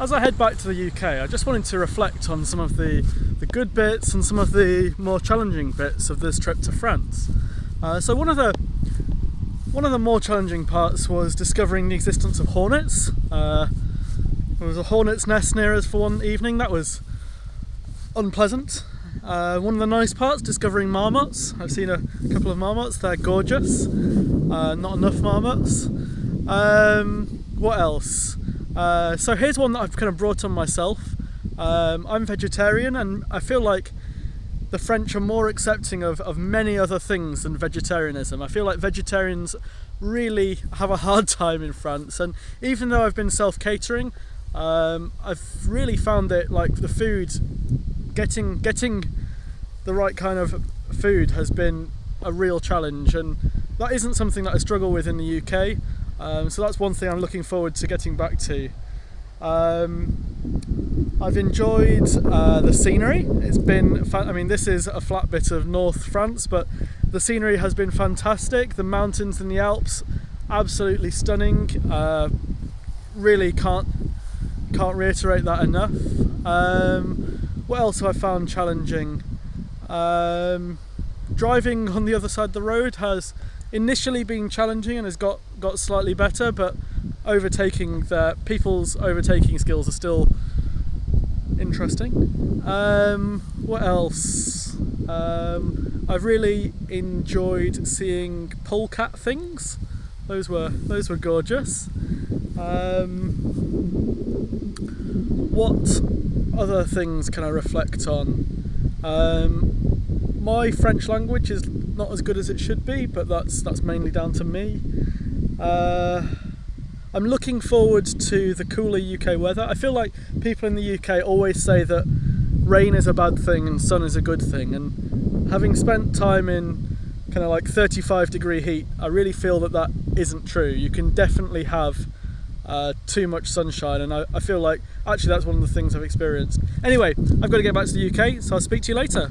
As I head back to the UK, I just wanted to reflect on some of the, the good bits and some of the more challenging bits of this trip to France. Uh, so one of the one of the more challenging parts was discovering the existence of hornets. Uh, there was a hornet's nest near us for one evening. That was unpleasant. Uh, one of the nice parts, discovering marmots. I've seen a couple of marmots. They're gorgeous. Uh, not enough marmots. Um, what else? Uh, so here's one that I've kind of brought on myself. Um, I'm vegetarian and I feel like the French are more accepting of, of many other things than vegetarianism. I feel like vegetarians really have a hard time in France and even though I've been self-catering um, I've really found that like the food getting getting the right kind of food has been a real challenge and that isn't something that I struggle with in the UK um, so that's one thing I'm looking forward to getting back to. Um, I've enjoyed uh, the scenery. It's been, I mean, this is a flat bit of North France, but the scenery has been fantastic. The mountains in the Alps, absolutely stunning. Uh, really can't can't reiterate that enough. Um, what else have I found challenging? Um, driving on the other side of the road has initially been challenging and has got got slightly better but overtaking the people's overtaking skills are still interesting. Um, what else? Um, I've really enjoyed seeing polecat things. Those were those were gorgeous. Um, what other things can I reflect on? Um, my French language is not as good as it should be, but that's that's mainly down to me. Uh, I'm looking forward to the cooler UK weather. I feel like people in the UK always say that rain is a bad thing and sun is a good thing, and having spent time in kind of like 35 degree heat, I really feel that that isn't true. You can definitely have uh, too much sunshine and I, I feel like actually that's one of the things I've experienced. Anyway, I've got to get back to the UK, so I'll speak to you later.